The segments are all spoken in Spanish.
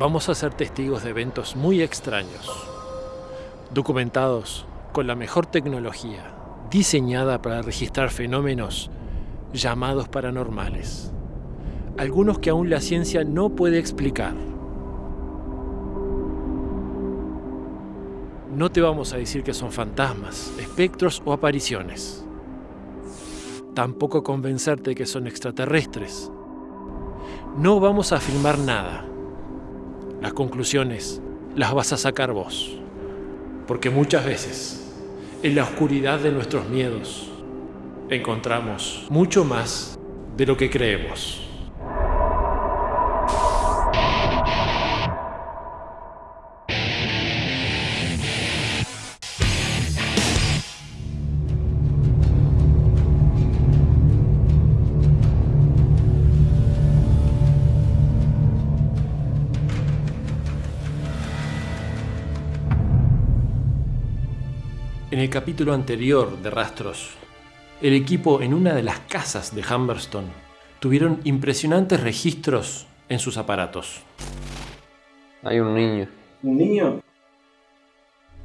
vamos a ser testigos de eventos muy extraños, documentados con la mejor tecnología, diseñada para registrar fenómenos llamados paranormales, algunos que aún la ciencia no puede explicar. No te vamos a decir que son fantasmas, espectros o apariciones. Tampoco convencerte que son extraterrestres. No vamos a afirmar nada. Las conclusiones las vas a sacar vos. Porque muchas veces, en la oscuridad de nuestros miedos, encontramos mucho más de lo que creemos. En el capítulo anterior de Rastros, el equipo en una de las casas de Humberstone tuvieron impresionantes registros en sus aparatos. Hay un niño. ¿Un niño?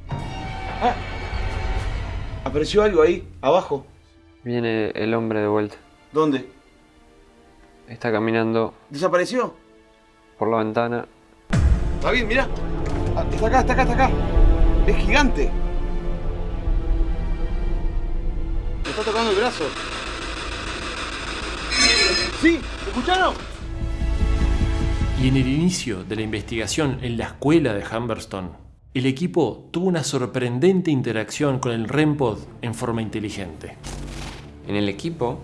Ah. Apareció algo ahí, abajo. Viene el hombre de vuelta. ¿Dónde? Está caminando ¿Desapareció? por la ventana. David, mira. Ah, Está acá, está acá, está acá. Es gigante. Está tocando el brazo. ¿Sí? ¿Me ¿Escucharon? Y en el inicio de la investigación en la escuela de Humberstone, el equipo tuvo una sorprendente interacción con el REMPOD en forma inteligente. En el equipo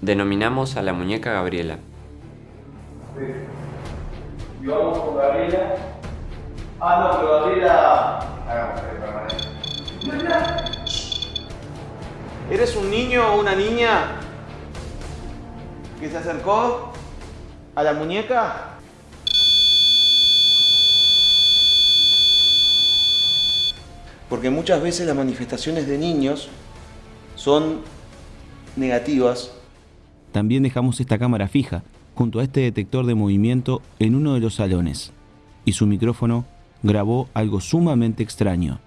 denominamos a la muñeca Gabriela. Y vamos con Gabriela. Ah, no, pero Gabriela. ¿Eres un niño o una niña que se acercó a la muñeca? Porque muchas veces las manifestaciones de niños son negativas. También dejamos esta cámara fija junto a este detector de movimiento en uno de los salones y su micrófono grabó algo sumamente extraño.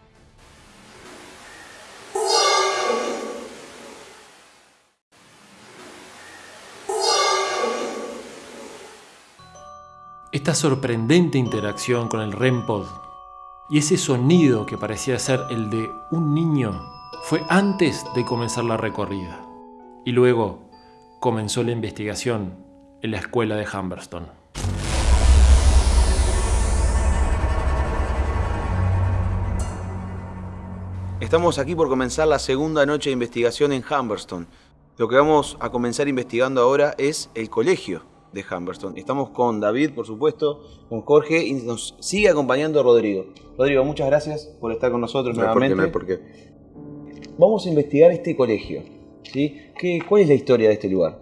Esta sorprendente interacción con el REMPOD y ese sonido que parecía ser el de un niño fue antes de comenzar la recorrida. Y luego comenzó la investigación en la escuela de Humberstone. Estamos aquí por comenzar la segunda noche de investigación en Humberstone. Lo que vamos a comenzar investigando ahora es el colegio de Humberstone. Estamos con David, por supuesto, con Jorge y nos sigue acompañando Rodrigo. Rodrigo, muchas gracias por estar con nosotros No hay por qué, nuevamente. no hay por qué. Vamos a investigar este colegio. ¿sí? ¿Qué, ¿Cuál es la historia de este lugar?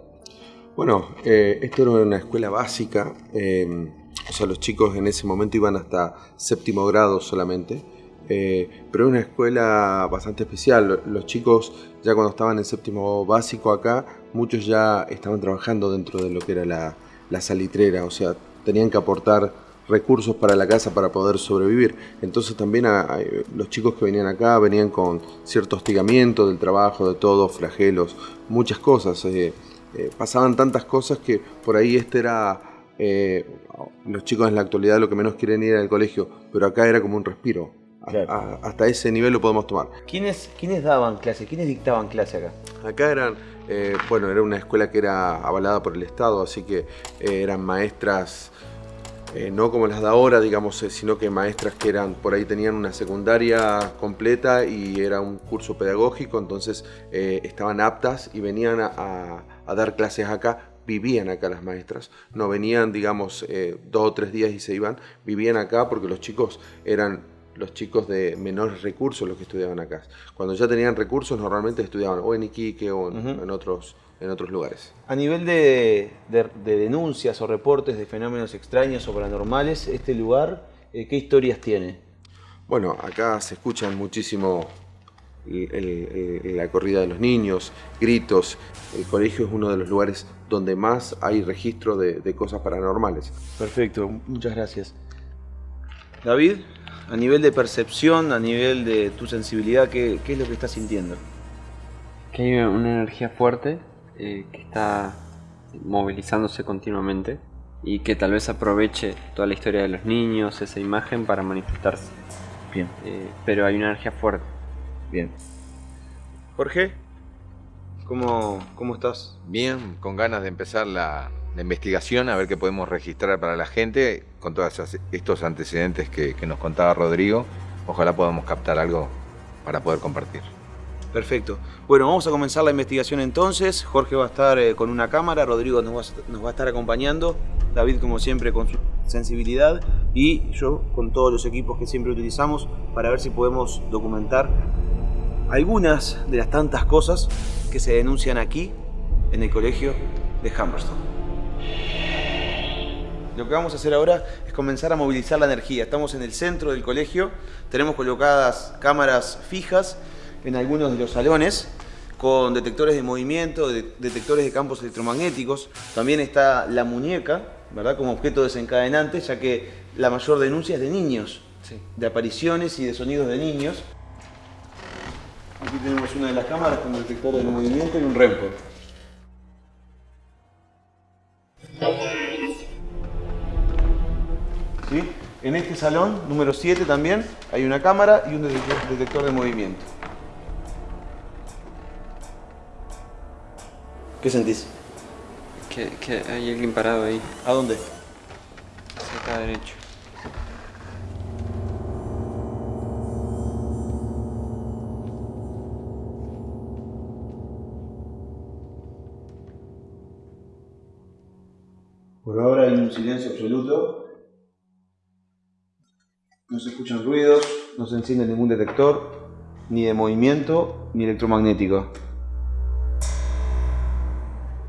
Bueno, eh, esto era una escuela básica, eh, o sea, los chicos en ese momento iban hasta séptimo grado solamente, eh, pero era una escuela bastante especial. Los chicos ya cuando estaban en séptimo básico acá, muchos ya estaban trabajando dentro de lo que era la, salitrera, o sea, tenían que aportar recursos para la casa para poder sobrevivir. Entonces también a- a- los chicos que venían acá venían con cierto hostigamiento del trabajo, de todo, flagelos, muchas cosas. eh, eh, pasaban tantas cosas que por ahí este era... los chicos en la actualidad lo que menos quieren ir al colegio, pero acá era como un respiro. A- Claro. a- hasta ese nivel lo podemos tomar. ¿Quiénes, ¿Quiénes daban clase? ¿Quiénes dictaban clase acá? Acá eran, eh, bueno, era una escuela que era avalada por el Estado, así que eh, eran maestras, eh, no como las de ahora, digamos, sino que maestras que eran, por ahí tenían una secundaria completa y era un curso pedagógico, entonces estaban aptas y venían a, a- a dar clases acá. Vivían acá las maestras, no venían, digamos, eh, dos o tres días y se iban, vivían acá porque los chicos eran los chicos de menores recursos los que estudiaban acá. Cuando ya tenían recursos, normalmente estudiaban o en Iquique o en, otros, en otros lugares. A nivel de, de- de denuncias o reportes de fenómenos extraños o paranormales, este lugar, eh, ¿qué historias tiene? Bueno, acá se escuchan muchísimo el- el- el- la corrida de los niños, gritos. El colegio es uno de los lugares donde más hay registro de, de cosas paranormales. Perfecto, muchas gracias. David, a nivel de percepción, a nivel de tu sensibilidad, ¿qué, qué es lo que estás sintiendo? Que hay una energía fuerte eh, que está movilizándose continuamente y que tal vez aproveche toda la historia de los niños, esa imagen para manifestarse. Bien. Eh, pero hay una energía fuerte. Bien. Jorge, ¿cómo, cómo estás? Bien, con ganas de empezar la, la investigación, a ver qué podemos registrar para la gente con todos estos antecedentes que, nos contaba Rodrigo. Ojalá podamos captar algo para poder compartir. Perfecto. Bueno, vamos a comenzar la investigación entonces. Jorge va a estar eh, con una cámara, Rodrigo nos va, a, nos va, a estar acompañando, David como siempre con su sensibilidad y yo con todos los equipos que siempre utilizamos para ver si podemos documentar algunas de las tantas cosas que se denuncian aquí en el colegio de Humberston. Lo que vamos a hacer ahora es comenzar a movilizar la energía. Estamos en el centro del colegio, tenemos colocadas cámaras fijas en algunos de los salones con detectores de movimiento, de, detectores de campos electromagnéticos. También está la muñeca, ¿verdad? Como objeto desencadenante, ya que la mayor denuncia es de niños, sí. de apariciones y de sonidos de niños. Aquí tenemos una de las cámaras con detector de movimiento y un REMPO. En este salón, número 7 también, hay una cámara y un detector de movimiento. ¿Qué sentís? Que, que, hay alguien parado ahí. ¿A dónde? Hacia acá derecho. Por ahora hay un silencio absoluto. No se escuchan ruidos, no se enciende ningún detector, ni de movimiento, ni electromagnético.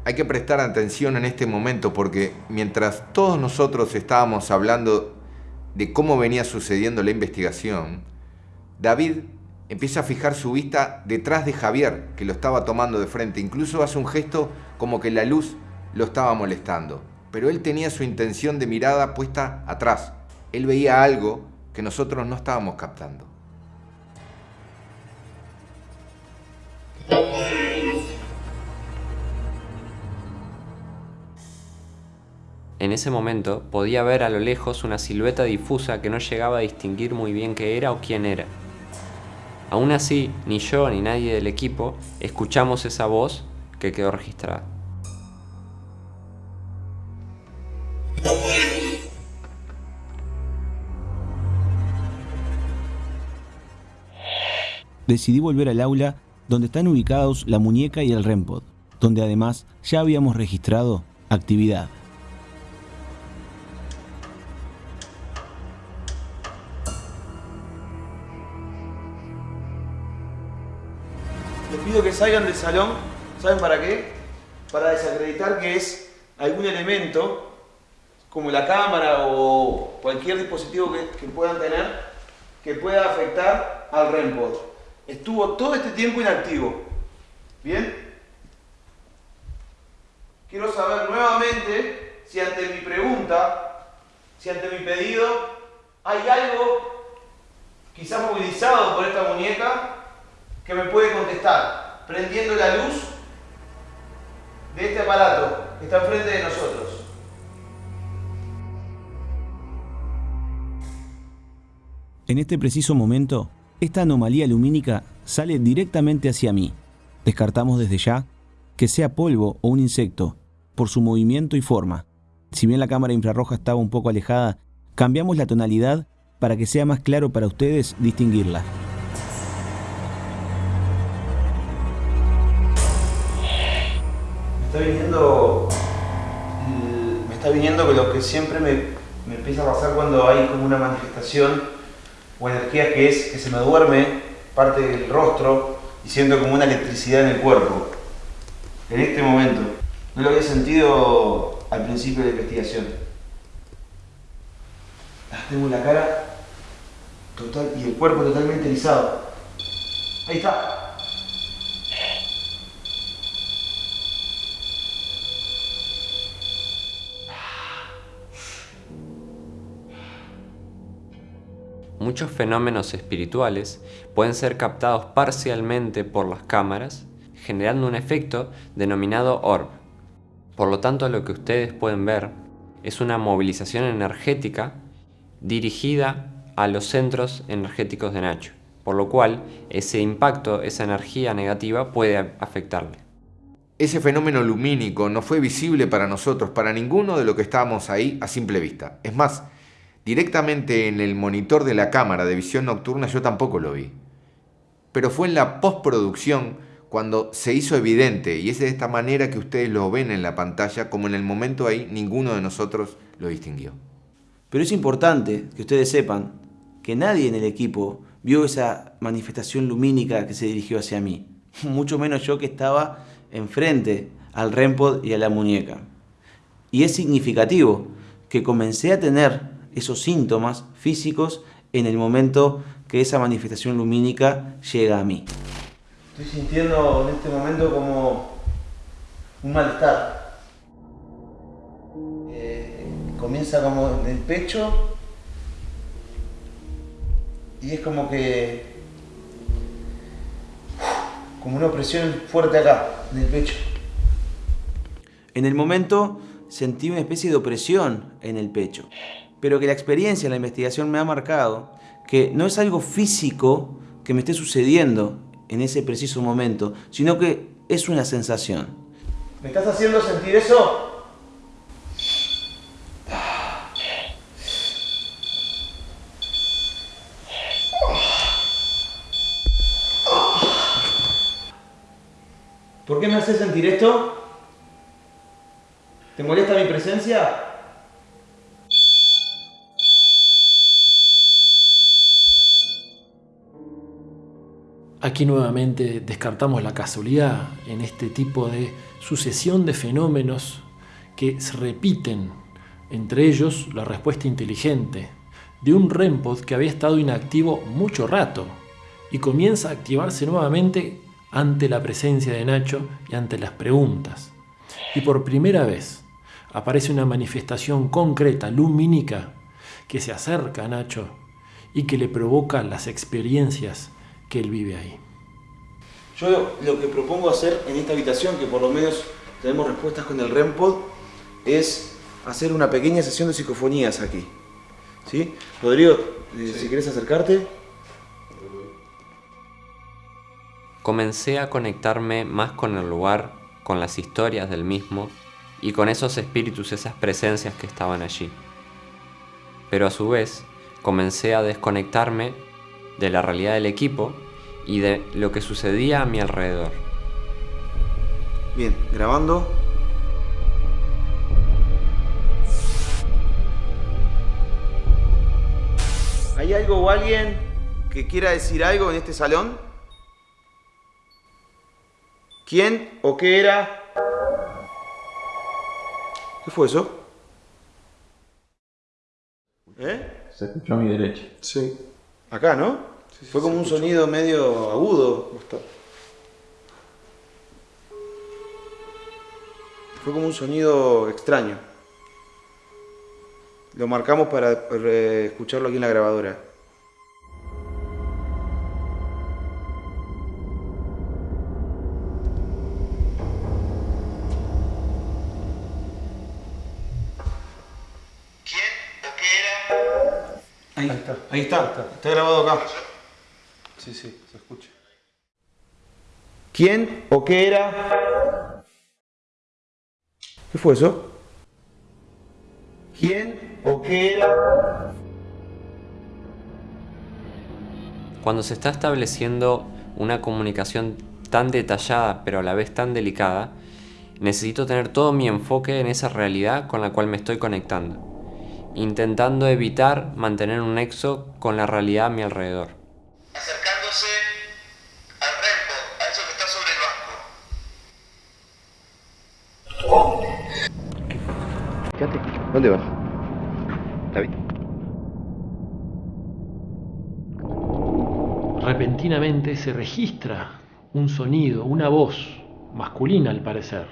Hay que prestar atención en este momento porque mientras todos nosotros estábamos hablando de cómo venía sucediendo la investigación, David empieza a fijar su vista detrás de Javier, que lo estaba tomando de frente. Incluso hace un gesto como que la luz lo estaba molestando. Pero él tenía su intención de mirada puesta atrás. Él veía algo que nosotros no estábamos captando. En ese momento podía ver a lo lejos una silueta difusa que no llegaba a distinguir muy bien qué era o quién era. Aún así, ni yo ni nadie del equipo escuchamos esa voz que quedó registrada. Decidí volver al aula donde están ubicados la muñeca y el REMPOD, donde además ya habíamos registrado actividad. Les pido que salgan del salón, ¿saben para qué? Para desacreditar que es algún elemento, como la cámara o cualquier dispositivo que, puedan tener, que pueda afectar al REMPOD. Estuvo todo este tiempo inactivo. ¿Bien? Quiero saber nuevamente si ante mi pregunta, si ante mi pedido, hay algo quizás movilizado por esta muñeca que me puede contestar, prendiendo la luz de este aparato que está enfrente de nosotros. En este preciso momento, esta anomalía lumínica sale directamente hacia mí. Descartamos desde ya que sea polvo o un insecto, por su movimiento y forma. Si bien la cámara infrarroja estaba un poco alejada, cambiamos la tonalidad para que sea más claro para ustedes distinguirla. Me está viniendo, me está lo que siempre me empieza a pasar cuando hay como una manifestación o energía que es que se me duerme parte del rostro y siento como una electricidad en el cuerpo. En este momento. No lo había sentido al principio de la investigación. Tengo la cara total y el cuerpo totalmente erizado. Ahí está. Muchos fenómenos espirituales pueden ser captados parcialmente por las cámaras, generando un efecto denominado orb. Por lo tanto, lo que ustedes pueden ver es una movilización energética dirigida a los centros energéticos de Nacho, por lo cual ese impacto, esa energía negativa puede afectarle. Ese fenómeno lumínico no fue visible para nosotros, para ninguno de los que estábamos ahí a simple vista. Es más, directamente en el monitor de la cámara de visión nocturna yo tampoco lo vi. Pero fue en la postproducción cuando se hizo evidente, y es de esta manera que ustedes lo ven en la pantalla, como en el momento ahí ninguno de nosotros lo distinguió. Pero es importante que ustedes sepan que nadie en el equipo vio esa manifestación lumínica que se dirigió hacia mí, mucho menos yo que estaba enfrente al REMPOD y a la muñeca. Y es significativo que comencé a tener esos síntomas físicos en el momento que esa manifestación lumínica llega a mí. Estoy sintiendo en este momento como un malestar. Eh, comienza como en el pecho y es como que como una opresión fuerte acá, en el pecho. En el momento sentí una especie de opresión en el pecho, pero que la experiencia, la investigación me ha marcado que no es algo físico que me esté sucediendo en ese preciso momento, sino que es una sensación. ¿Me estás haciendo sentir eso? ¿Por qué me haces sentir esto? ¿Te molesta mi presencia? Aquí nuevamente descartamos la casualidad en este tipo de sucesión de fenómenos que se repiten, entre ellos la respuesta inteligente de un REMPOD que había estado inactivo mucho rato y comienza a activarse nuevamente ante la presencia de Nacho y ante las preguntas. Y por primera vez aparece una manifestación concreta, lumínica, que se acerca a Nacho y que le provoca las experiencias que él vive ahí. Yo lo que propongo hacer en esta habitación, que por lo menos tenemos respuestas con el REMPOD, es hacer una pequeña sesión de psicofonías aquí. ¿Sí? Rodrigo, eh, si quieres acercarte. Comencé a conectarme más con el lugar, con las historias del mismo y con esos espíritus, esas presencias que estaban allí. Pero a su vez, comencé a desconectarme de la realidad del equipo y de lo que sucedía a mi alrededor. Bien, grabando. ¿Hay algo o alguien que quiera decir algo en este salón? ¿Quién o qué era? ¿Qué fue eso? ¿Eh? Se escuchó a mi derecha. Sí. Acá, ¿no? Fue como un sonido medio agudo. Fue como un sonido extraño. Lo marcamos para escucharlo aquí en la grabadora. Ahí está. Ahí está. Está grabado acá. Sí, sí, se escucha. ¿Quién o qué era? ¿Qué fue eso? ¿Quién o qué era? Cuando se está estableciendo una comunicación tan detallada pero a la vez tan delicada, necesito tener todo mi enfoque en esa realidad con la cual me estoy conectando, intentando evitar mantener un nexo con la realidad a mi alrededor. ¿Dónde vas? David. Repentinamente se registra un sonido, una voz masculina al parecer.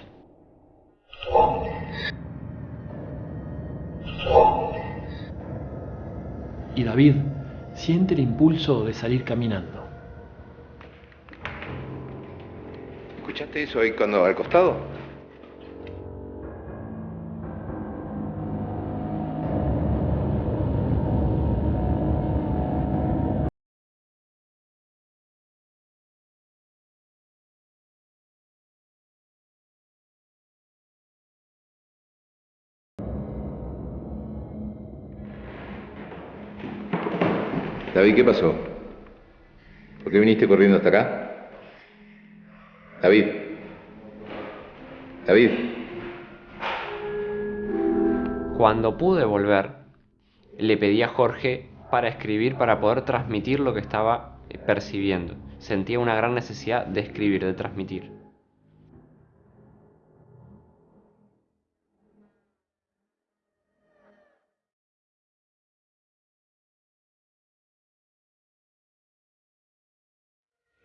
Y David siente el impulso de salir caminando. ¿Escuchaste eso ahí cuando al costado? ¿Qué pasó? ¿Por qué viniste corriendo hasta acá? David. David. Cuando pude volver, le pedí a Jorge para escribir para poder transmitir lo que estaba eh, percibiendo. Sentía una gran necesidad de escribir, de transmitir.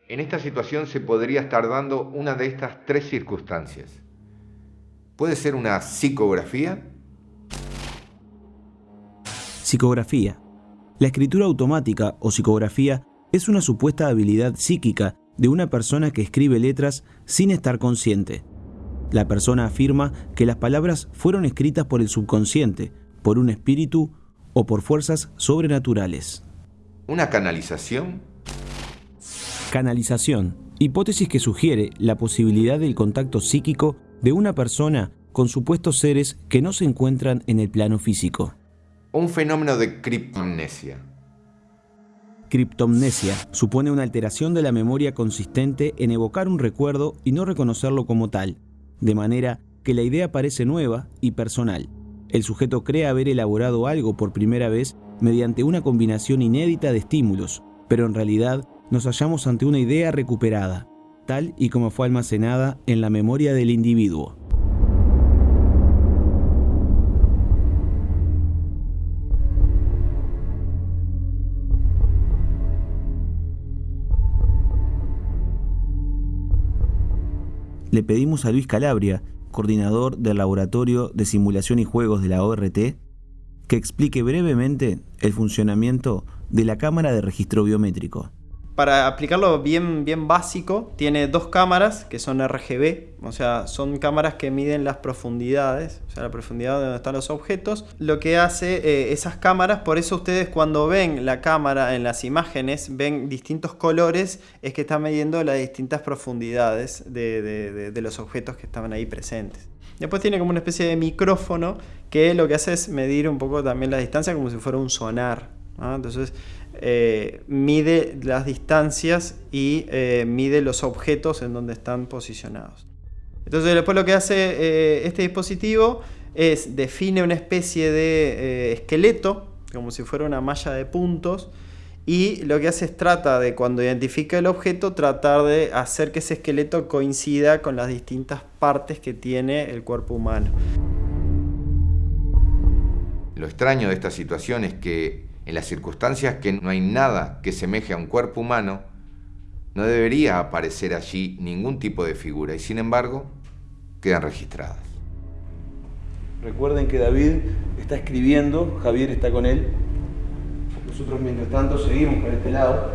En esta situación se podría estar dando una de estas tres circunstancias. Puede ser una psicografía, Psicografía. La escritura automática o psicografía es una supuesta habilidad psíquica de una persona que escribe letras sin estar consciente. La persona afirma que las palabras fueron escritas por el subconsciente, por un espíritu o por fuerzas sobrenaturales. una canalización, Canalización. Hipótesis que sugiere la posibilidad del contacto psíquico de una persona con supuestos seres que no se encuentran en el plano físico. un fenómeno de criptomnesia. Criptomnesia supone una alteración de la memoria consistente en evocar un recuerdo y no reconocerlo como tal, de manera que la idea parece nueva y personal. El sujeto cree haber elaborado algo por primera vez mediante una combinación inédita de estímulos, pero en realidad nos hallamos ante una idea recuperada, tal y como fue almacenada en la memoria del individuo. Le pedimos a Luis Calabria, coordinador del Laboratorio de Simulación y Juegos de la ORT, que explique brevemente el funcionamiento de la cámara de registro biométrico. Para aplicarlo bien, bien básico, tiene dos cámaras que son RGB, o sea, son cámaras que miden las profundidades, o sea, la profundidad de donde están los objetos. Lo que hace eh, esas cámaras, por eso ustedes cuando ven la cámara en las imágenes, ven distintos colores, es que está midiendo las distintas profundidades de, de- de- los objetos que estaban ahí presentes. Después tiene como una especie de micrófono que lo que hace es medir un poco también la distancia como si fuera un sonar. Entonces eh, mide las distancias y eh, mide los objetos en donde están posicionados. Entonces después lo que hace eh, este dispositivo es define una especie de esqueleto, como si fuera una malla de puntos, y lo que hace es trata de cuando identifica el objeto, tratar de hacer que ese esqueleto coincida con las distintas partes que tiene el cuerpo humano. Lo extraño de esta situación es que en las circunstancias que no hay nada que semeje a un cuerpo humano, no debería aparecer allí ningún tipo de figura y sin embargo quedan registradas. Recuerden que David está escribiendo, Javier está con él. Nosotros mientras tanto seguimos por este lado.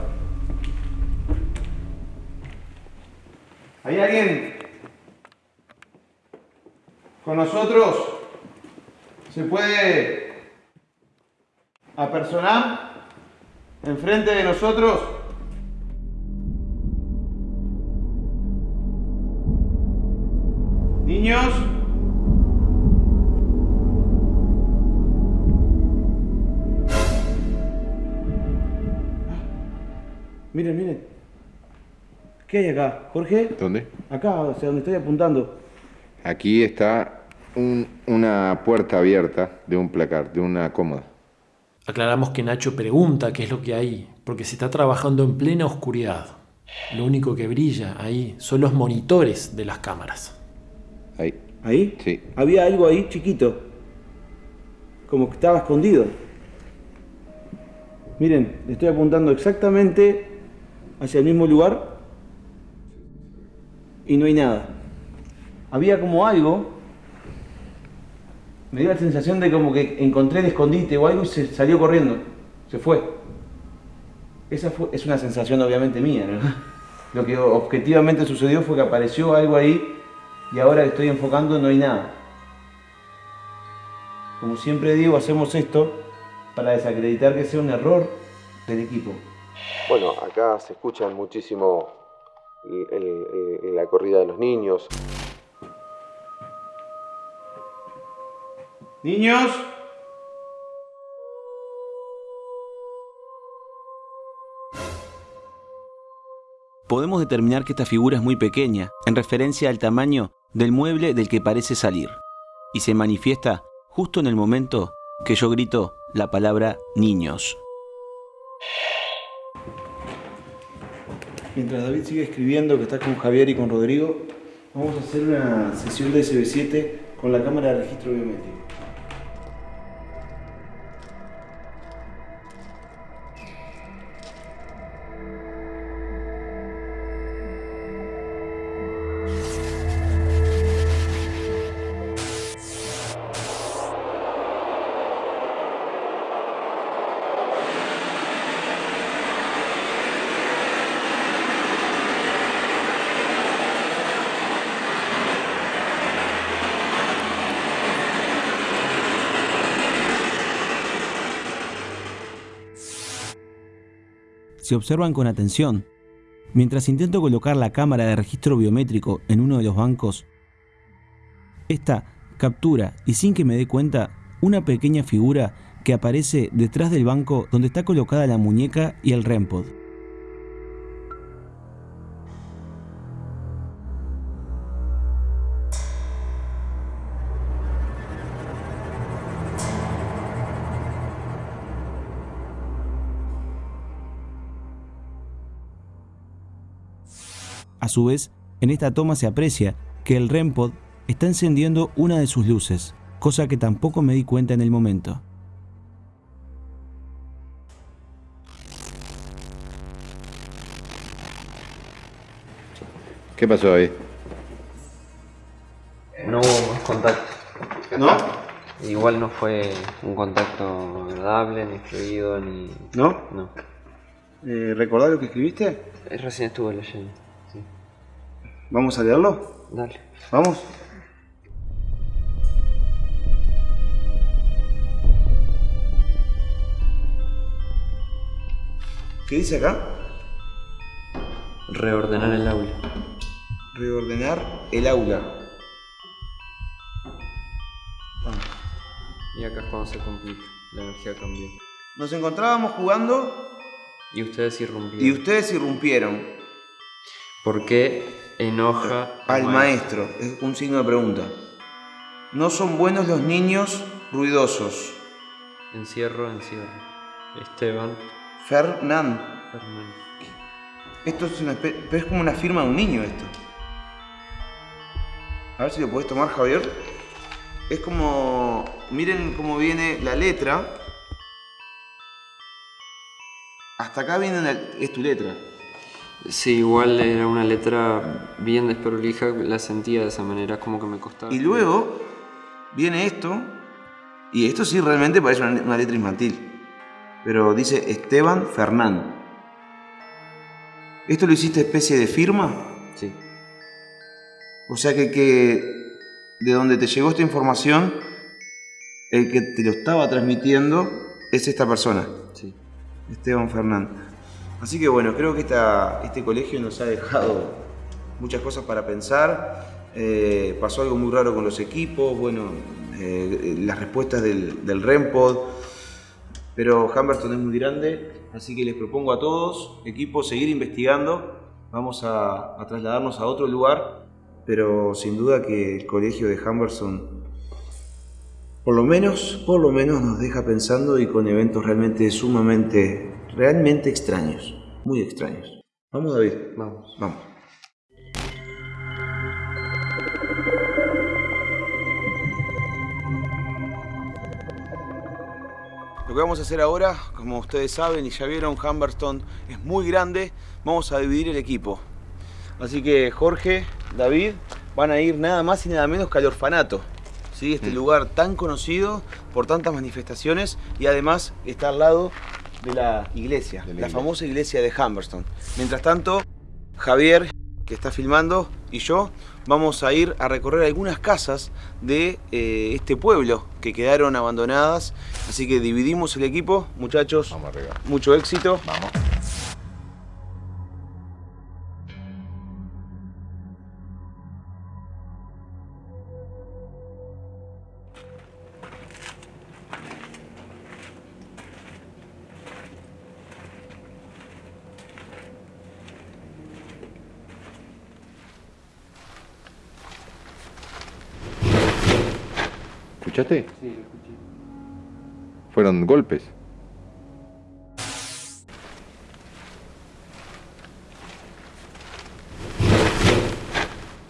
¿Hay alguien con nosotros? ¿Se puede apersonar enfrente de nosotros? Niños. Miren, miren. ¿Qué hay acá? Jorge, ¿Dónde? acá, hacia donde estoy apuntando. Aquí está un- una puerta abierta de un placar, de una cómoda. Aclaramos que Nacho pregunta qué es lo que hay, porque se está trabajando en plena oscuridad. Lo único que brilla ahí son los monitores de las cámaras. Ahí. ¿Ahí? Sí. Había algo ahí chiquito. Como que estaba escondido. Miren, le estoy apuntando exactamente hacia el mismo lugar y no hay nada. Había como algo. Me dio la sensación de como que encontré el escondite o algo y se salió corriendo. Se fue. Esa fue, es una sensación obviamente mía, ¿no? Lo que objetivamente sucedió fue que apareció algo ahí y ahora que estoy enfocando no hay nada. Como siempre digo, hacemos esto para desacreditar que sea un error del equipo. Bueno, acá se escuchan muchísimo la corrida de los niños. Niños, Podemos determinar que esta figura es muy pequeña, en referencia al tamaño del mueble del que parece salir, y se manifiesta justo en el momento que yo grito la palabra niños. mientras David sigue escribiendo que está con Javier y con Rodrigo, vamos a hacer una sesión de SB7 con la cámara de registro biométrico. Observan con atención, mientras intento colocar la cámara de registro biométrico en uno de los bancos, esta captura, y sin que me dé cuenta, una pequeña figura que aparece detrás del banco donde está colocada la muñeca y el REMPOD. Su vez, en esta toma se aprecia que el REMPOD está encendiendo una de sus luces, cosa que tampoco me di cuenta en el momento. ¿Qué pasó ahí? No hubo más contacto. ¿No? Igual no fue un contacto agradable, ni fluido, ni... ¿No? No. Eh, ¿Recordás lo que escribiste? Eh, Recién estuve leyendo. ¿Vamos a leerlo? Dale. ¿Vamos? ¿Qué dice acá? Reordenar el aula. Reordenar el aula. Y acá es cuando se complica. La energía cambió. Nos encontrábamos jugando Y ustedes irrumpieron. y ustedes irrumpieron ¿Por qué enoja al maestro. Es un signo de pregunta. No son buenos los niños ruidosos. Encierro, encierro. Esteban Fernán. Fernández. Esto es una espe- pero es como una firma de un niño esto. A ver si lo podés tomar, Javier. Es como. Miren cómo viene la letra. Hasta acá viene la- es tu letra. Sí, igual era una letra bien desprolija, la sentía de esa manera, como que me costaba. Y luego viene esto. Y esto sí realmente parece una, una letra infantil. Pero dice Esteban Fernán. ¿Esto lo hiciste especie de firma? Sí. O sea que, que de donde te llegó esta información, el que te lo estaba transmitiendo es esta persona, Sí. Esteban Fernández. Así que bueno, creo que esta, este colegio nos ha dejado muchas cosas para pensar. Eh, pasó algo muy raro con los equipos, bueno, eh, las respuestas del, REMPOD. Pero Humberston es muy grande, así que les propongo a todos, equipos, seguir investigando. Vamos a, trasladarnos a otro lugar, pero sin duda que el colegio de Humberston, por lo menos, por lo menos nos deja pensando y con eventos realmente sumamente, realmente extraños, muy extraños. Vamos David, Vamos. vamos. Lo que vamos a hacer ahora, como ustedes saben y ya vieron, Humberston es muy grande. Vamos a dividir el equipo. Así que Jorge, David, van a ir nada más y nada menos que al orfanato. ¿Sí? Este lugar tan conocido por tantas manifestaciones y además está al lado de la iglesia, la, famosa iglesia de Humberston. Mientras tanto, Javier, que está filmando, y yo vamos a ir a recorrer algunas casas de eh, este pueblo que quedaron abandonadas. Así que dividimos el equipo, muchachos. Vamos arriba. Mucho éxito. Vamos. ¿Escuchaste? Sí, lo escuché. Fueron golpes.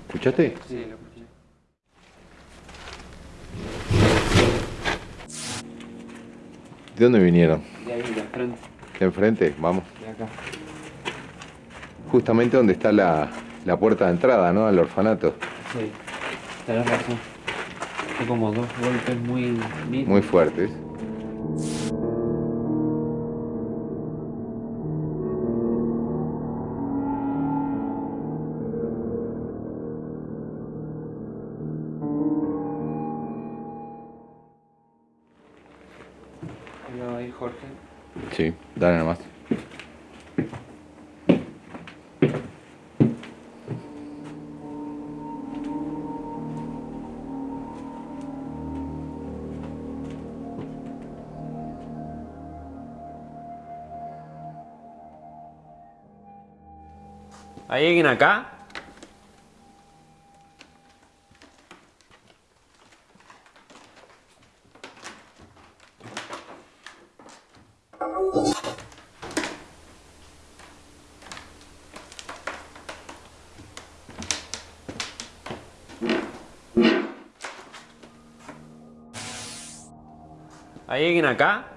¿Escuchaste? Sí, lo escuché. ¿De dónde vinieron? De ahí, de frente, De enfrente, vamos. de acá. Justamente donde está la, la puerta de entrada, ¿no? Al orfanato. Sí, tenés razón. Fue como dos golpes muy. Muy fuertes. Jorge. Sí, dale nomás. Acá? ¿Hay alguien acá?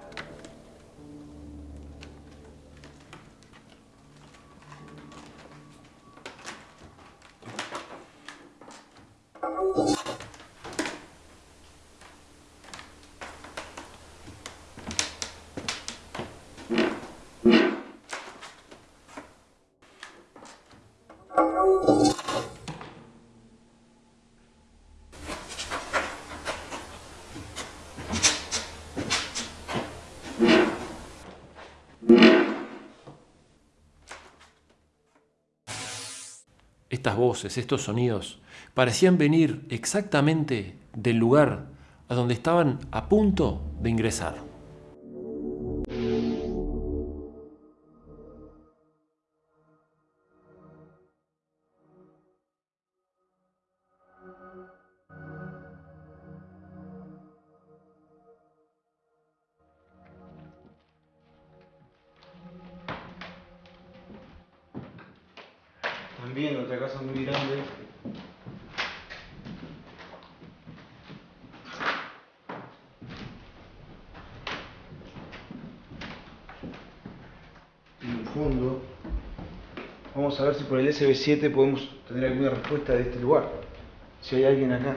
Estas voces, estos sonidos, parecían venir exactamente del lugar a donde estaban a punto de ingresar. SB7 podemos tener alguna respuesta de este lugar. Si hay alguien acá.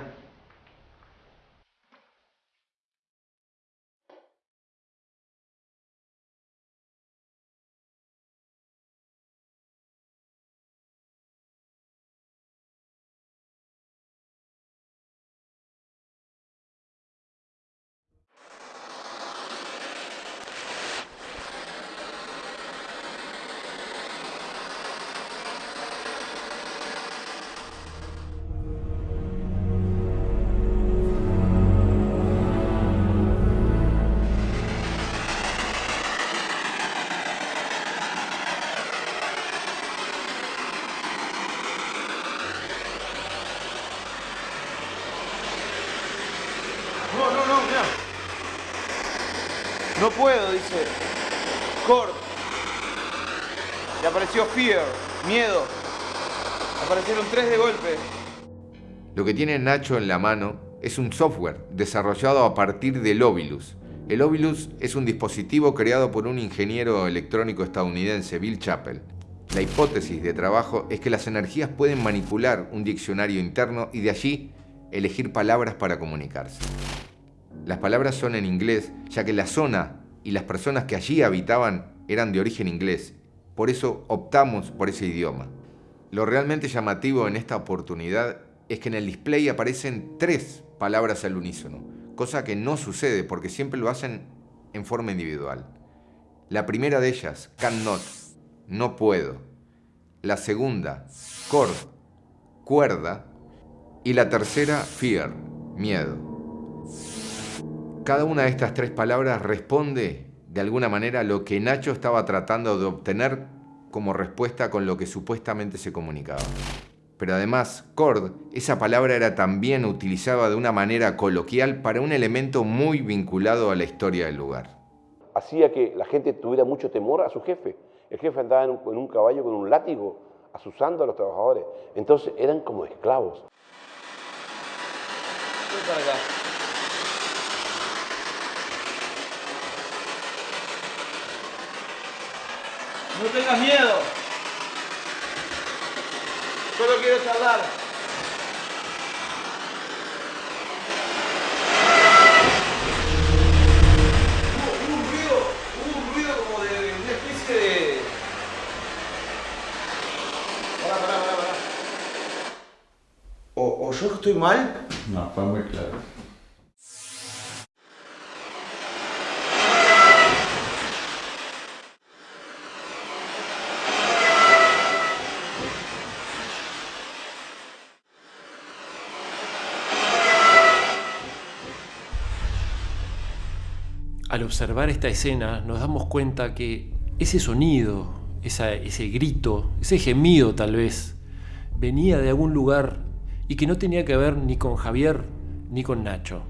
Puedo, dice. Cord. Le apareció Fear, miedo. Aparecieron tres de golpe. Lo que tiene Nacho en la mano es un software desarrollado a partir del Ovilus. El Ovilus es un dispositivo creado por un ingeniero electrónico estadounidense, Bill Chappell. La hipótesis de trabajo es que las energías pueden manipular un diccionario interno y de allí elegir palabras para comunicarse. Las palabras son en inglés, ya que la zona y las personas que allí habitaban eran de origen inglés. Por eso optamos por ese idioma. Lo realmente llamativo en esta oportunidad es que en el display aparecen tres palabras al unísono, cosa que no sucede porque siempre lo hacen en forma individual. La primera de ellas, cannot, no puedo. La segunda, cord, cuerda. Y la tercera, fear, miedo. Cada una de estas tres palabras responde de alguna manera a lo que Nacho estaba tratando de obtener como respuesta con lo que supuestamente se comunicaba. Pero además, cord, esa palabra era también utilizada de una manera coloquial para un elemento muy vinculado a la historia del lugar. Hacía que la gente tuviera mucho temor a su jefe. El jefe andaba en un, caballo con un látigo, asusando a los trabajadores. Entonces eran como esclavos. No tengas miedo. Solo quiero charlar. Hubo, un ruido, hubo un ruido como de, una especie de... Pará, pará, pará, pará. ¿O, ¿O yo estoy mal? No, fue muy claro. Observar esta escena nos damos cuenta que ese sonido, ese grito, ese gemido tal vez, venía de algún lugar y que no tenía que ver ni con Javier ni con Nacho.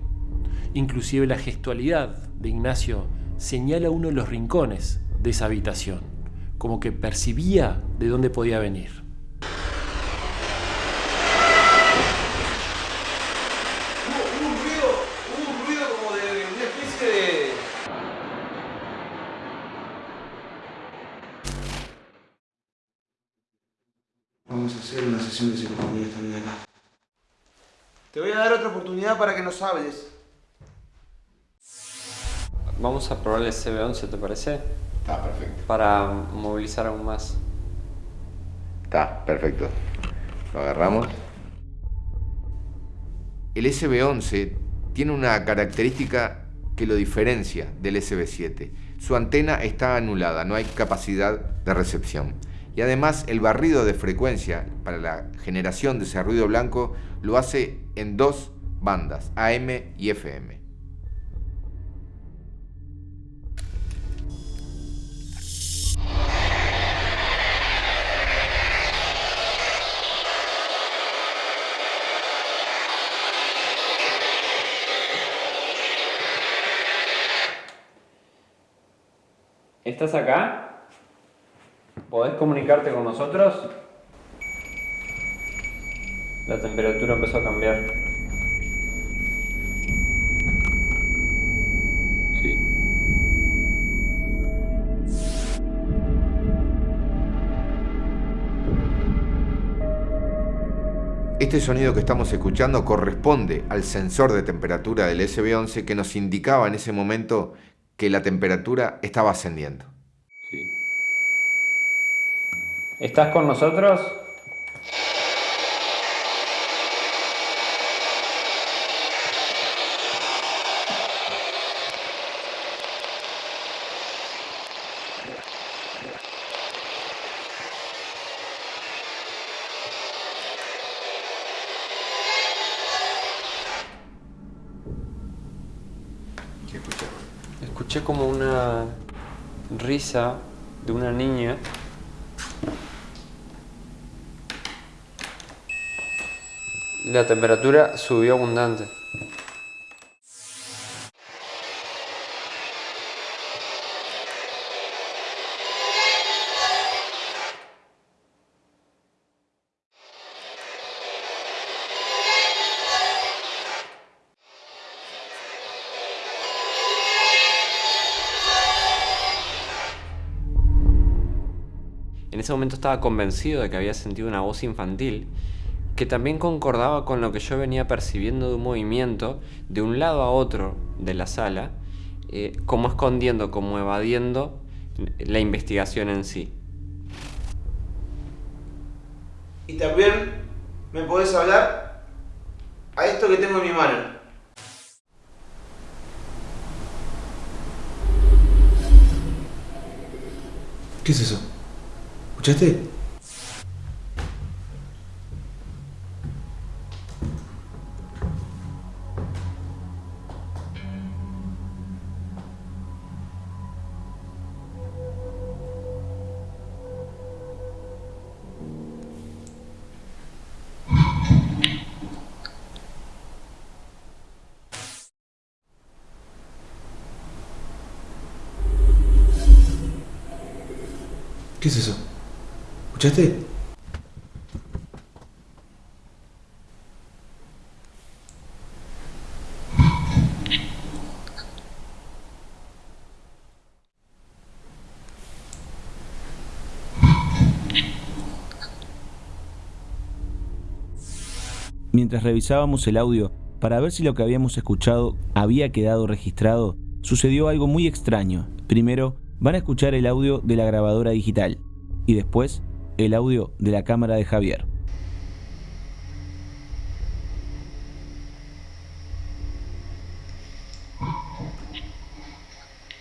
Inclusive la gestualidad de Ignacio señala uno de los rincones de esa habitación, como que percibía de dónde podía venir. Te voy a dar otra oportunidad para que nos hables. Vamos a probar el CB11, ¿te parece? Está perfecto. Para movilizar aún más. Está perfecto. Lo agarramos. El SB11 tiene una característica que lo diferencia del SB7. Su antena está anulada, no hay capacidad de recepción. Y además el barrido de frecuencia para la generación de ese ruido blanco lo hace en dos bandas, AM y FM. ¿Estás acá? ¿Podés comunicarte con nosotros? La temperatura empezó a cambiar. Sí. Este sonido que estamos escuchando corresponde al sensor de temperatura del SB11 que nos indicaba en ese momento que la temperatura estaba ascendiendo. ¿Estás con nosotros? Escuché como una risa de una niña La temperatura subió abundante. En ese momento estaba convencido de que había sentido una voz infantil que también concordaba con lo que yo venía percibiendo de un movimiento de un lado a otro de la sala eh, como escondiendo, como evadiendo la investigación en sí. Y también me podés hablar a esto que tengo en mi mano. ¿Qué es eso? ¿Escuchaste? ¿Qué es eso? ¿Escuchaste? Mientras revisábamos el audio para ver si lo que habíamos escuchado había quedado registrado, sucedió algo muy extraño. Primero, van a escuchar el audio de la grabadora digital y después el audio de la cámara de Javier.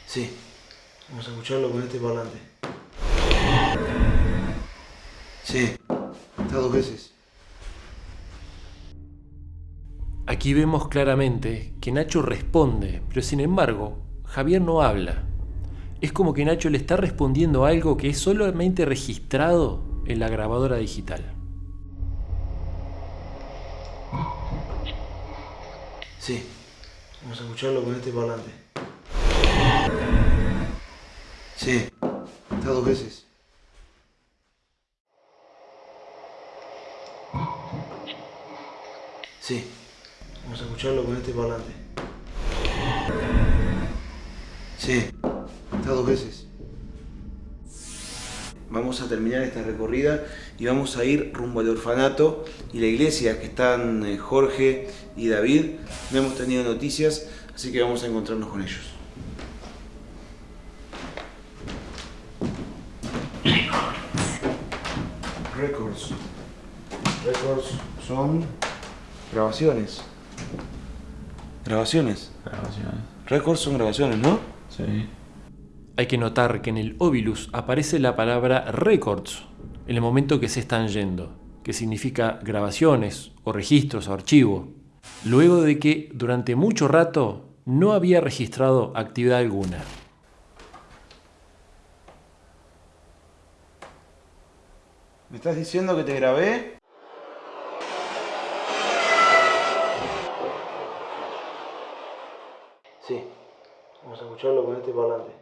Sí, vamos a escucharlo con este parlante. Sí, está dos veces. Aquí vemos claramente que Nacho responde, pero sin embargo, Javier no habla. Es como que Nacho le está respondiendo algo que es solamente registrado en la grabadora digital. Sí, vamos a escucharlo con este parlante. Sí, está dos veces. Sí, vamos a escucharlo con este parlante. Sí, dos veces. Vamos a terminar esta recorrida y vamos a ir rumbo al orfanato y la iglesia que están eh, Jorge y David. No hemos tenido noticias, así que vamos a encontrarnos con ellos. Records. Records son grabaciones. Grabaciones. Grabaciones. Records son grabaciones, ¿no? Sí. Hay que notar que en el Ovilus aparece la palabra records en el momento que se están yendo, que significa grabaciones o registros o archivo, luego de que durante mucho rato no había registrado actividad alguna. ¿Me estás diciendo que te grabé? Sí. Vamos a escucharlo con este parlante.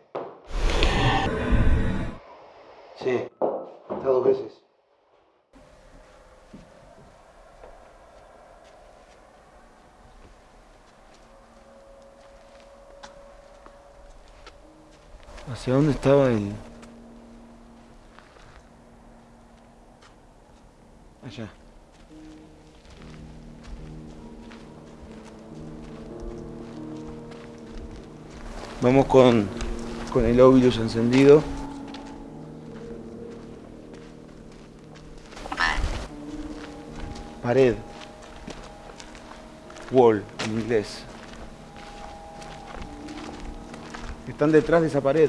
Sí. Está dos veces. ¿Hacia dónde estaba el...? Allá. Vamos con, con el óvilus encendido. Pared. Wall en inglés. Están detrás de esa pared.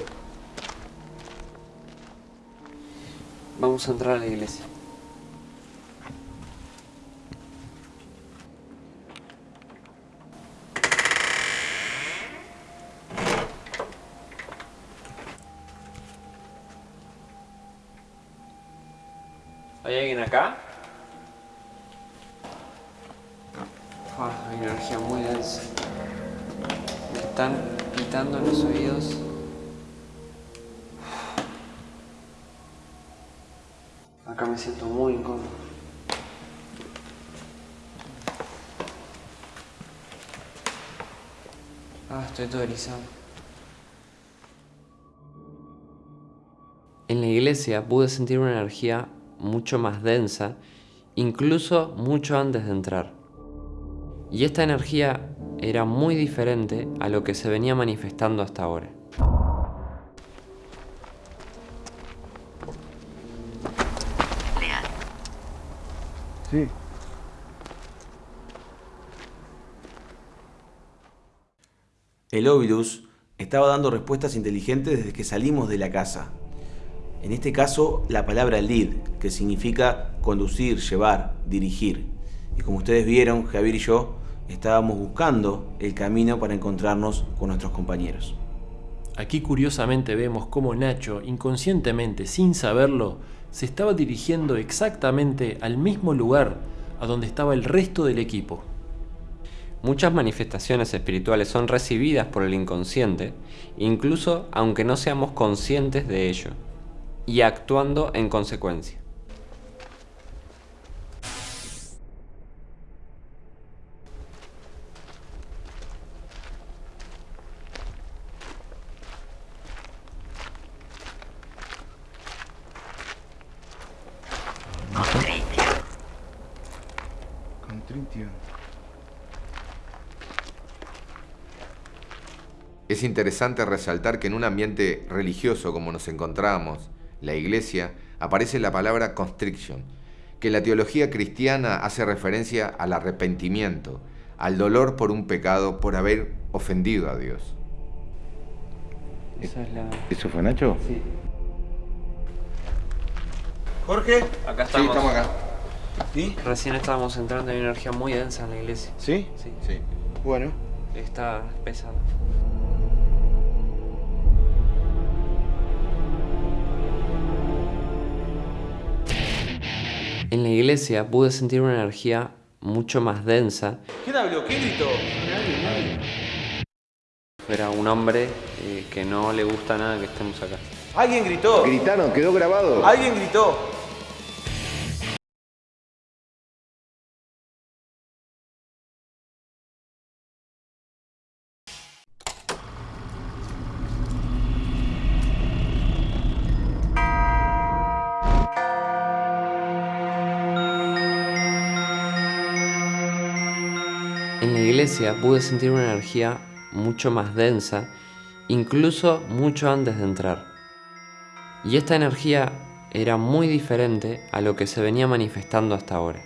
Vamos a entrar a la iglesia. En la iglesia pude sentir una energía mucho más densa, incluso mucho antes de entrar. Y esta energía era muy diferente a lo que se venía manifestando hasta ahora. Sí. El Ovilus estaba dando respuestas inteligentes desde que salimos de la casa. En este caso, la palabra lead, que significa conducir, llevar, dirigir. Y como ustedes vieron, Javier y yo estábamos buscando el camino para encontrarnos con nuestros compañeros. Aquí curiosamente vemos cómo Nacho, inconscientemente, sin saberlo, se estaba dirigiendo exactamente al mismo lugar a donde estaba el resto del equipo. Muchas manifestaciones espirituales son recibidas por el inconsciente, incluso aunque no seamos conscientes de ello, y actuando en consecuencia. Es interesante resaltar que en un ambiente religioso como nos encontramos, la iglesia, aparece la palabra constriction, que la teología cristiana hace referencia al arrepentimiento, al dolor por un pecado, por haber ofendido a Dios. Esa es la... ¿Eso fue Nacho? Sí. Jorge. Acá Sí, estamos acá. ¿Sí? Recién estábamos entrando en energía muy densa en la iglesia. ¿Sí? Sí, Sí. Bueno. Está pesada. En la iglesia pude sentir una energía mucho más densa. ¿Quién habló? ¿Quién gritó? Era un hombre eh, que no le gusta nada que estemos acá. ¿Alguien gritó? Gritaron, quedó grabado. ¿Alguien gritó? Iglesia pude sentir una energía mucho más densa, incluso mucho antes de entrar. Y esta energía era muy diferente a lo que se venía manifestando hasta ahora.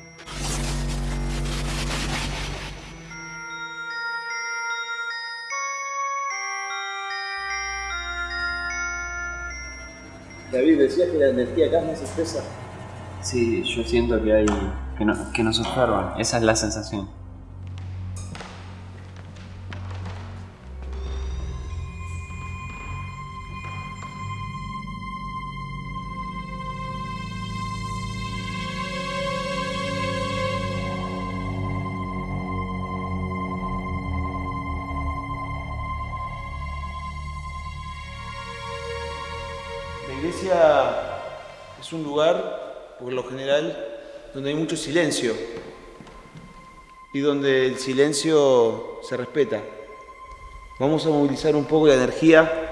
David, decías que la energía acá es más espesa. Sí, yo siento que hay... que, no- que nos observan. Esa es la sensación. Por lo general, donde hay mucho silencio y donde el silencio se respeta. Vamos a movilizar un poco la energía,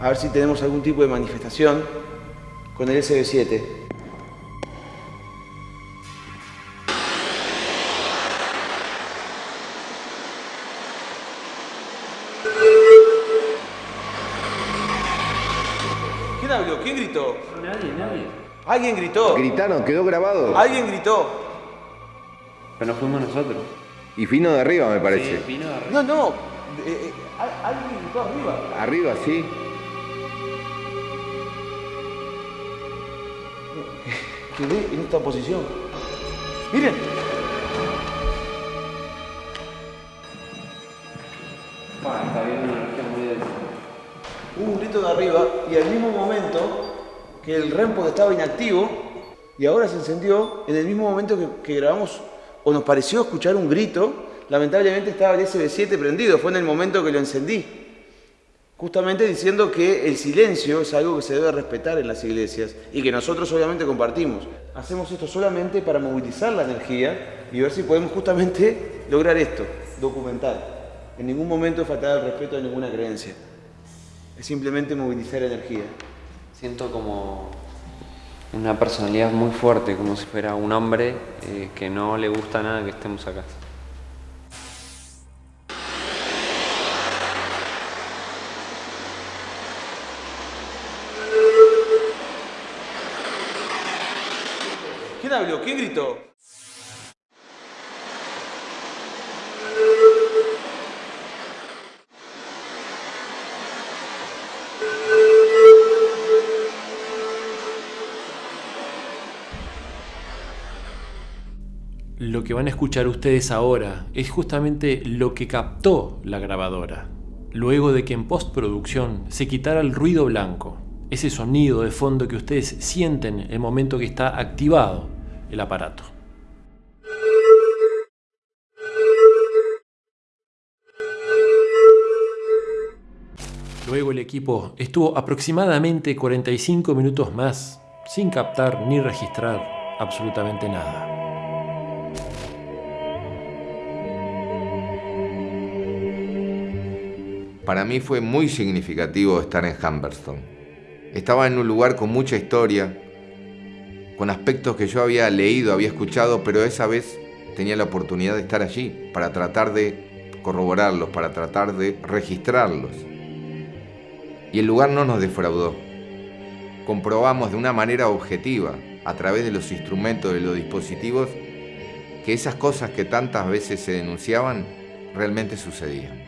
a ver si tenemos algún tipo de manifestación con el SB7. ¿Quién habló? ¿Quién gritó? Nadie, nadie. ¿Alguien gritó? Gritaron, quedó grabado. ¿Alguien gritó? Pero no fuimos nosotros. Y fino de arriba, me parece. Sí, vino de arriba. No, no. eh, eh, al- alguien gritó arriba. Arriba, sí. Quedé en esta posición. Miren. Está viendo una energía muy densa. Hubo un grito de arriba y al mismo momento que el REMPOD estaba inactivo y ahora se encendió, en el mismo momento que, grabamos o nos pareció escuchar un grito, lamentablemente estaba el SB7 prendido, fue en el momento que lo encendí. Justamente diciendo que el silencio es algo que se debe respetar en las iglesias y que nosotros obviamente compartimos. Hacemos esto solamente para movilizar la energía y ver si podemos justamente lograr esto, documentar. En ningún momento faltar el respeto a ninguna creencia. Es simplemente movilizar energía. Siento como una personalidad muy fuerte, como si fuera un hombre eh, que no le gusta nada que estemos acá. ¿Quién habló? ¿Quién gritó? Lo que van a escuchar ustedes ahora es justamente lo que captó la grabadora, luego de que en postproducción se quitara el ruido blanco, ese sonido de fondo que ustedes sienten el momento que está activado el aparato. Luego el equipo estuvo aproximadamente 45 minutos más sin captar ni registrar absolutamente nada. Para mí fue muy significativo estar en Humberstone. Estaba en un lugar con mucha historia, con aspectos que yo había leído, había escuchado, pero esa vez tenía la oportunidad de estar allí para tratar de corroborarlos, para tratar de registrarlos. Y el lugar no nos defraudó. Comprobamos de una manera objetiva, a través de los instrumentos, de los dispositivos, que esas cosas que tantas veces se denunciaban realmente sucedían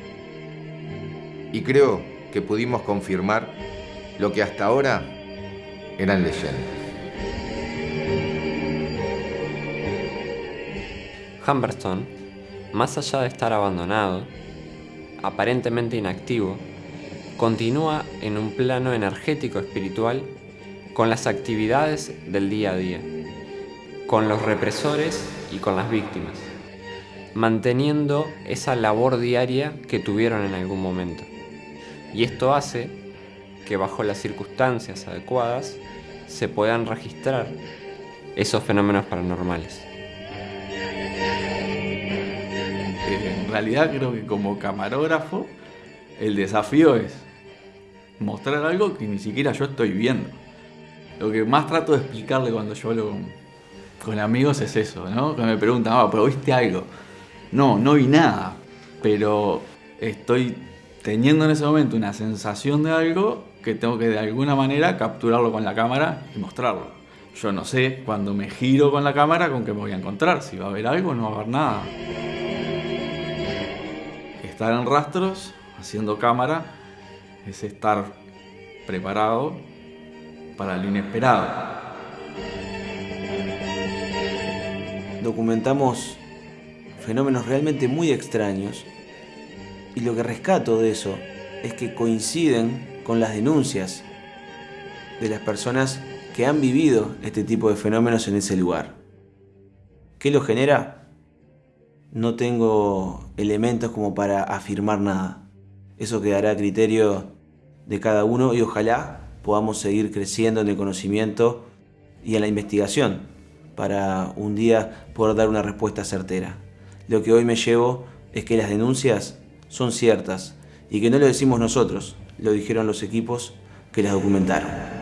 y creo que pudimos confirmar lo que hasta ahora eran leyendas. Humberstone, más allá de estar abandonado, aparentemente inactivo, continúa en un plano energético espiritual con las actividades del día a día, con los represores y con las víctimas, manteniendo esa labor diaria que tuvieron en algún momento. Y esto hace que bajo las circunstancias adecuadas se puedan registrar esos fenómenos paranormales. Eh, en realidad creo que como camarógrafo el desafío es mostrar algo que ni siquiera yo estoy viendo. Lo que más trato de explicarle cuando yo hablo con, amigos es eso, ¿no? Que me preguntan, ah, pero viste algo. No, no vi nada, pero estoy teniendo en ese momento una sensación de algo que tengo que de alguna manera capturarlo con la cámara y mostrarlo. Yo no sé cuando me giro con la cámara con qué me voy a encontrar, si va a haber algo o no va a haber nada. Estar en rastros, haciendo cámara, es estar preparado para lo inesperado. Documentamos fenómenos realmente muy extraños y lo que rescato de eso es que coinciden con las denuncias de las personas que han vivido este tipo de fenómenos en ese lugar. ¿Qué lo genera? No tengo elementos como para afirmar nada. Eso quedará a criterio de cada uno y ojalá podamos seguir creciendo en el conocimiento y en la investigación para un día poder dar una respuesta certera. Lo que hoy me llevo es que las denuncias son ciertas y que no lo decimos nosotros, lo dijeron los equipos que las documentaron.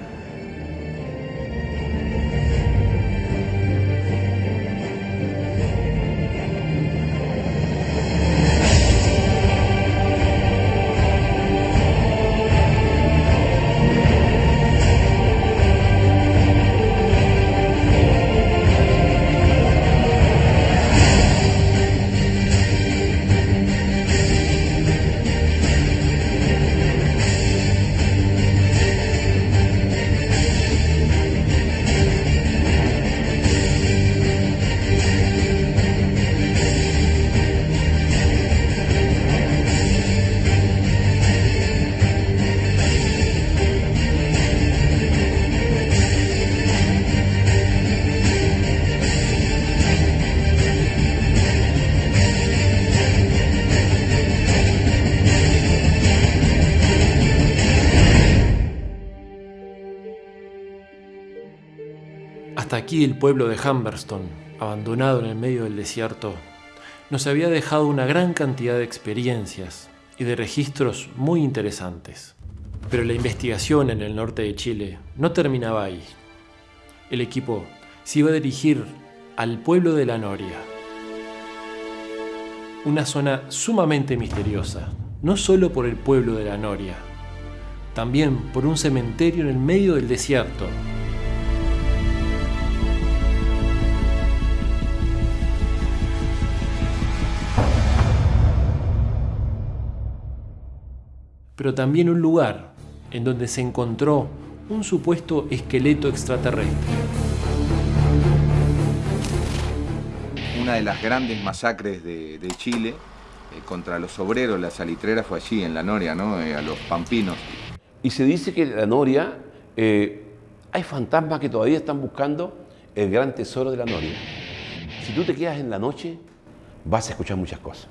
El pueblo de Humberstone, abandonado en el medio del desierto, nos había dejado una gran cantidad de experiencias y de registros muy interesantes. Pero la investigación en el norte de Chile no terminaba ahí. El equipo se iba a dirigir al pueblo de La Noria, una zona sumamente misteriosa, no solo por el pueblo de La Noria, también por un cementerio en el medio del desierto pero también un lugar en donde se encontró un supuesto esqueleto extraterrestre. Una de las grandes masacres de, de Chile eh, contra los obreros, la salitrera fue allí, en la Noria, ¿no? Eh, a los pampinos. Y se dice que en la Noria eh, hay fantasmas que todavía están buscando el gran tesoro de la Noria. Si tú te quedas en la noche, vas a escuchar muchas cosas.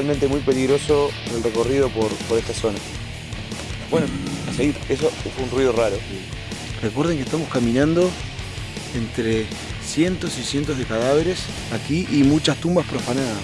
realmente muy peligroso el recorrido por, por esta zona. Bueno, a seguir, eso fue un ruido raro. Recuerden que estamos caminando entre cientos y cientos de cadáveres aquí y muchas tumbas profanadas.